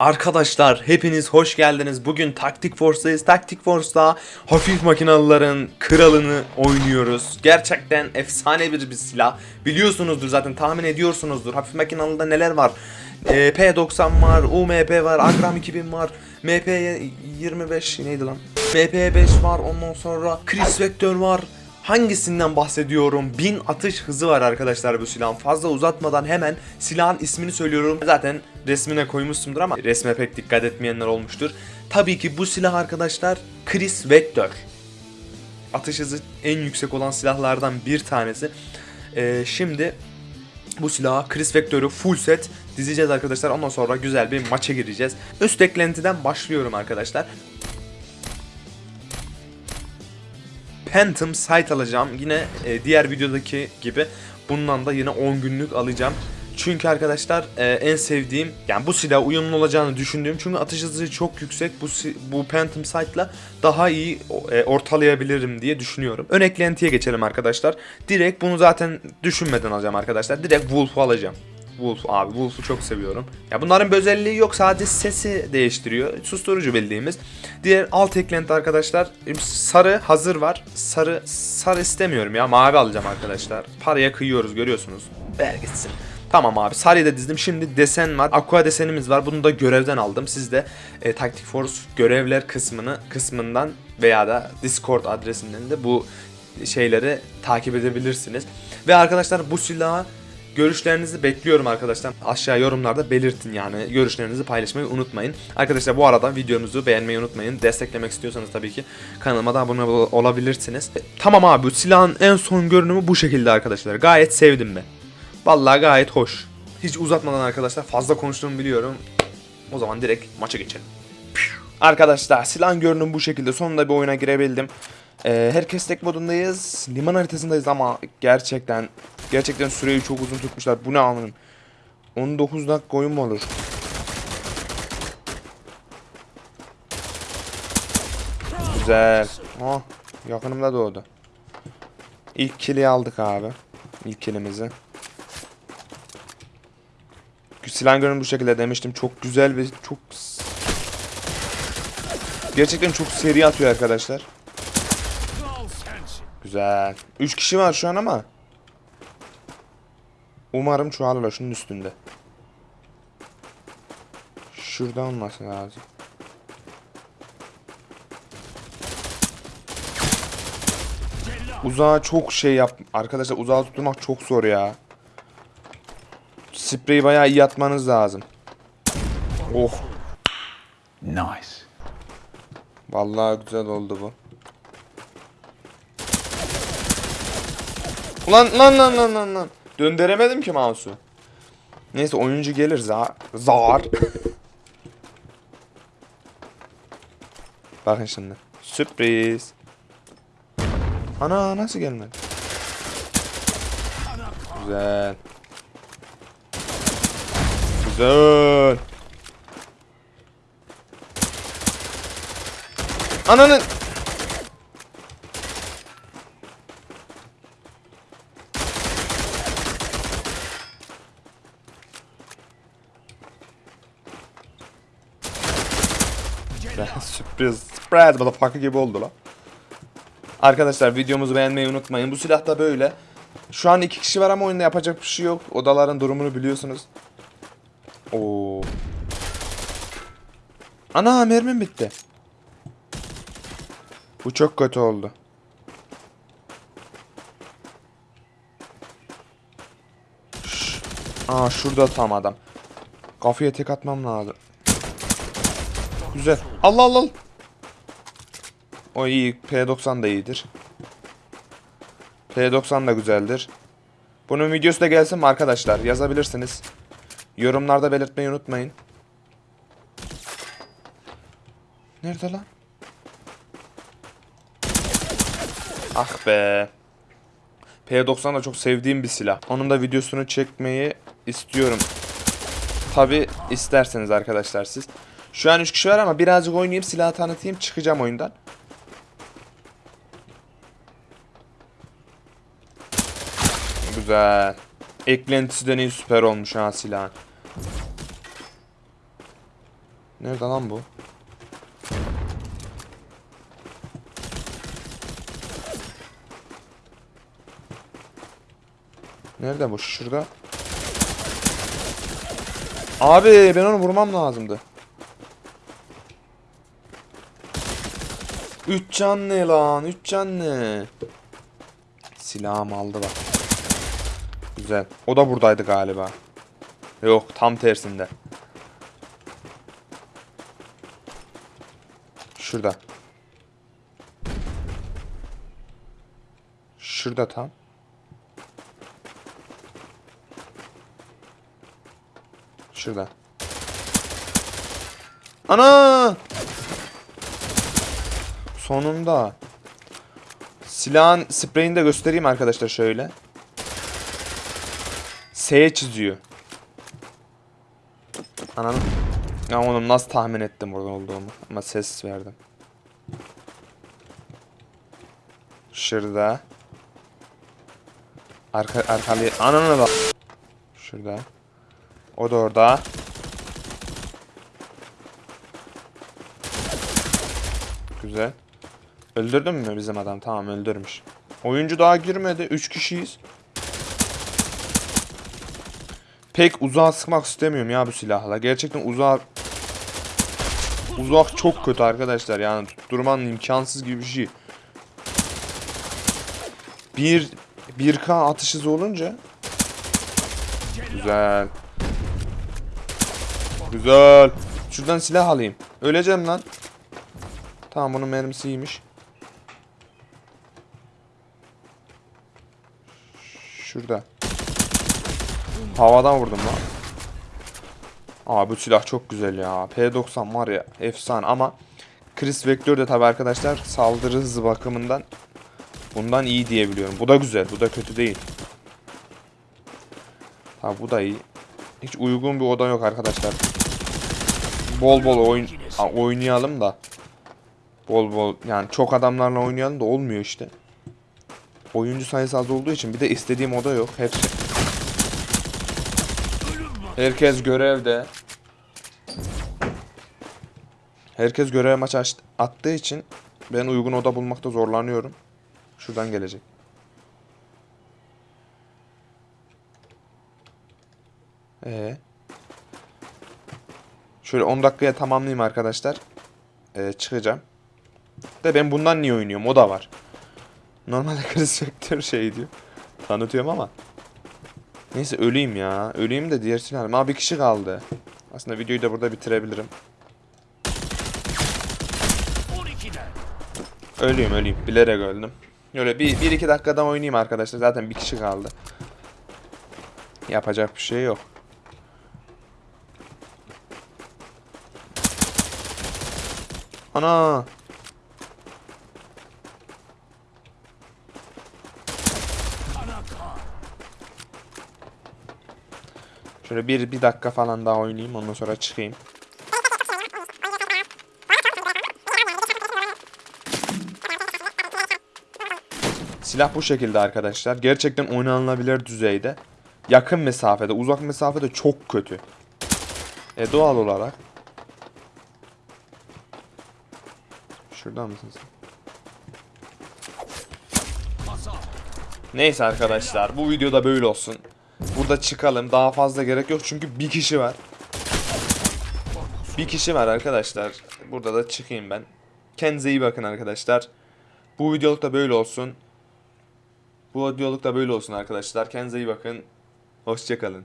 Arkadaşlar hepiniz hoş geldiniz. Bugün Taktik Force'dayız. Taktik Force'da hafif makinalıların kralını oynuyoruz. Gerçekten efsane bir, bir silah. Biliyorsunuzdur zaten tahmin ediyorsunuzdur. Hafif makinalıda neler var? Ee, P90 var, UMP var, Agram 2000 var, MP25 neydi lan? MP5 var ondan sonra Chris Vector var. Hangisinden bahsediyorum? 1000 atış hızı var arkadaşlar bu silahın. Fazla uzatmadan hemen silahın ismini söylüyorum. Zaten resmine koymuşumdur ama resme pek dikkat etmeyenler olmuştur. Tabii ki bu silah arkadaşlar Chris Vector. Atış hızı en yüksek olan silahlardan bir tanesi. Ee, şimdi bu silahı Chris Vector'u full set dizeceğiz arkadaşlar. Ondan sonra güzel bir maça gireceğiz. Üst eklentiden başlıyorum arkadaşlar. Phantom Sight alacağım. Yine e, diğer videodaki gibi bundan da yine 10 günlük alacağım. Çünkü arkadaşlar e, en sevdiğim yani bu silah uyumlu olacağını düşündüğüm çünkü atış hızı çok yüksek bu bu Phantom Sight'la daha iyi e, ortalayabilirim diye düşünüyorum. Ön eklentiye geçelim arkadaşlar. Direkt bunu zaten düşünmeden alacağım arkadaşlar. Direkt Wolf'u alacağım. Wolf abi Wolf'u çok seviyorum. Ya bunların bir özelliği yok sadece sesi değiştiriyor. Susturucu bildiğimiz. Diğer alt eklenti arkadaşlar sarı hazır var. Sarı sarı istemiyorum ya mavi alacağım arkadaşlar. Paraya kıyıyoruz görüyorsunuz. Ver gitsin. Tamam abi sarıyı da dizdim. Şimdi desen var. Aqua desenimiz var. Bunu da görevden aldım. Siz de e, Tactic Force görevler kısmını kısmından veya da Discord adresinden de bu şeyleri takip edebilirsiniz. Ve arkadaşlar bu silahı Görüşlerinizi bekliyorum arkadaşlar. Aşağı yorumlarda belirtin yani. Görüşlerinizi paylaşmayı unutmayın. Arkadaşlar bu arada videomuzu beğenmeyi unutmayın. Desteklemek istiyorsanız tabii ki kanalıma da abone ol- olabilirsiniz. E, tamam abi silahın en son görünümü bu şekilde arkadaşlar. Gayet sevdim ben. Vallahi gayet hoş. Hiç uzatmadan arkadaşlar fazla konuştuğumu biliyorum. O zaman direkt maça geçelim. Arkadaşlar silahın görünümü bu şekilde. Sonunda bir oyuna girebildim. Ee, herkes tek modundayız. Liman haritasındayız ama gerçekten gerçekten süreyi çok uzun tutmuşlar. Bu ne anlamın? 19 dakika oyun mu olur? Güzel. Oh, yakınımda doğdu. İlk kili aldık abi. İlk kilimizi. Silahın görünümü bu şekilde demiştim. Çok güzel ve çok Gerçekten çok seri atıyor arkadaşlar. Güzel. 3 kişi var şu an ama. Umarım çoğalırlar şunun üstünde. Şurada olması lazım. Uzağa çok şey yap. Arkadaşlar uzağa tutturmak çok zor ya. Spreyi bayağı iyi atmanız lazım. Oh. Nice. Vallahi güzel oldu bu. Ulan lan lan lan lan lan. Döndüremedim ki mouse'u. Neyse oyuncu gelir zar. Zar. Bakın şimdi. Sürpriz. Ana nasıl gelmedi? Güzel. Güzel. Ananın. Sürpriz. Surprise motherfucker gibi oldu lan. Arkadaşlar videomuzu beğenmeyi unutmayın. Bu silah da böyle. Şu an iki kişi var ama oyunda yapacak bir şey yok. Odaların durumunu biliyorsunuz. Oo. Ana mermim bitti. Bu çok kötü oldu. Şş. Aa şurada tam adam. Kafaya tek atmam lazım. Güzel. Allah Allah. O iyi. P90 da iyidir. P90 da güzeldir. Bunun videosu da gelsin mi arkadaşlar? Yazabilirsiniz. Yorumlarda belirtmeyi unutmayın. Nerede lan? Ah be. P90 da çok sevdiğim bir silah. Onun da videosunu çekmeyi istiyorum. Tabi isterseniz arkadaşlar siz. Şu an 3 kişi var ama birazcık oynayayım silahı tanıtayım çıkacağım oyundan. Güzel. Eklentisi de süper olmuş ha silahın. Nerede lan bu? Nerede bu? Şurada. Abi ben onu vurmam lazımdı. Üç canlı lan. Üç canlı. Silahım aldı bak. Güzel. O da buradaydı galiba. Yok tam tersinde. Şurada. Şurada tam. Şurada. Ana! Sonunda. Silahın spreyini de göstereyim arkadaşlar şöyle. S çiziyor. Ananı. Ya oğlum nasıl tahmin ettim oradan olduğumu. Ama ses verdim. Şurada. Arka arkalı ananı bak. Şurada. O da orada. Güzel. Öldürdün mü bizim adam? Tamam öldürmüş. Oyuncu daha girmedi. 3 kişiyiz. Pek uzağa sıkmak istemiyorum ya bu silahla. Gerçekten uzağa Uzak çok kötü arkadaşlar yani tutturmanın imkansız gibi bir şey. Bir 1K atış hızı olunca Güzel. Güzel. Şuradan silah alayım. Öleceğim lan. Tamam bunun mermisi iyiymiş. Şurada. Havadan vurdum lan. Aa bu silah çok güzel ya. P90 var ya efsane ama Chris Vector de tabi arkadaşlar saldırı hızı bakımından bundan iyi diyebiliyorum. Bu da güzel. Bu da kötü değil. Ha bu da iyi. Hiç uygun bir oda yok arkadaşlar. Bol bol oyun oynayalım da. Bol bol yani çok adamlarla oynayalım da olmuyor işte. Oyuncu sayısı az olduğu için bir de istediğim oda yok. Hepsi. Herkes görevde. Herkes görev maçı aç- attığı için ben uygun oda bulmakta zorlanıyorum. Şuradan gelecek. Ee. Şöyle 10 dakikaya tamamlayayım arkadaşlar. Ee, çıkacağım. De ben bundan niye oynuyorum? O da var. Normalde Chris Vector şey diyor. Tanıtıyorum ama. Neyse öleyim ya. Öleyim de diğer silahım. Ama bir kişi kaldı. Aslında videoyu da burada bitirebilirim. Öleyim öleyim. Bilerek öldüm. Öyle bir, bir iki dakikadan oynayayım arkadaşlar. Zaten bir kişi kaldı. Yapacak bir şey yok. Ana. Şöyle bir, bir dakika falan daha oynayayım ondan sonra çıkayım. Silah bu şekilde arkadaşlar. Gerçekten oynanılabilir düzeyde. Yakın mesafede, uzak mesafede çok kötü. E doğal olarak. Şuradan mısın sen? Neyse arkadaşlar bu videoda böyle olsun. Burada çıkalım. Daha fazla gerek yok çünkü bir kişi var. Bir kişi var arkadaşlar. Burada da çıkayım ben. Kendinize iyi bakın arkadaşlar. Bu videoluk da böyle olsun. Bu videoluk da böyle olsun arkadaşlar. Kendinize iyi bakın. Hoşçakalın.